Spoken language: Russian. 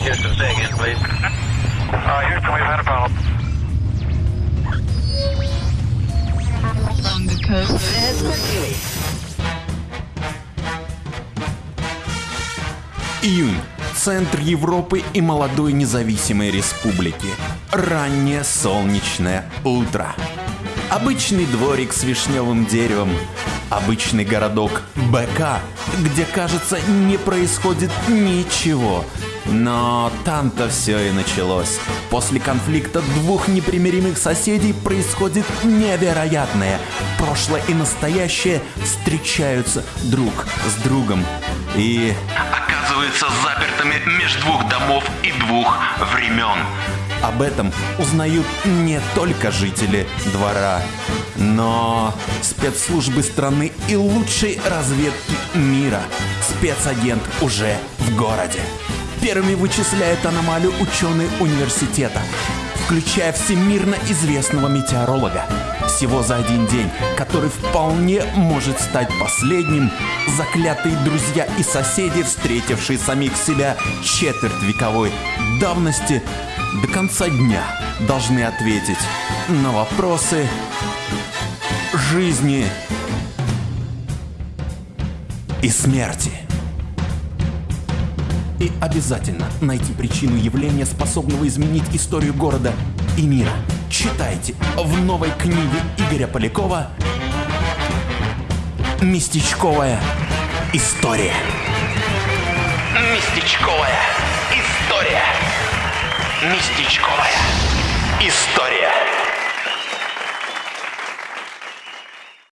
Houston, say again, please. Uh, Houston, we've had a problem. Along the coast. Июнь. Центр Европы и молодой независимой республики. Раннее солнечное утро. Обычный дворик с вишневым деревом. Обычный городок БК, где, кажется, не происходит ничего, но там-то все и началось. После конфликта двух непримиримых соседей происходит невероятное. Прошлое и настоящее встречаются друг с другом. И оказываются запертыми между двух домов и двух времен. Об этом узнают не только жители двора, но спецслужбы страны и лучшей разведки мира. Спецагент уже в городе. Первыми вычисляют аномалию ученые университета, включая всемирно известного метеоролога. Всего за один день, который вполне может стать последним, заклятые друзья и соседи, встретившие самих себя четверть вековой давности, до конца дня должны ответить на вопросы жизни и смерти. И обязательно найти причину явления, способного изменить историю города и мира. Читайте в новой книге Игоря Полякова «Местечковая история». Местечковая история. Местечковая история.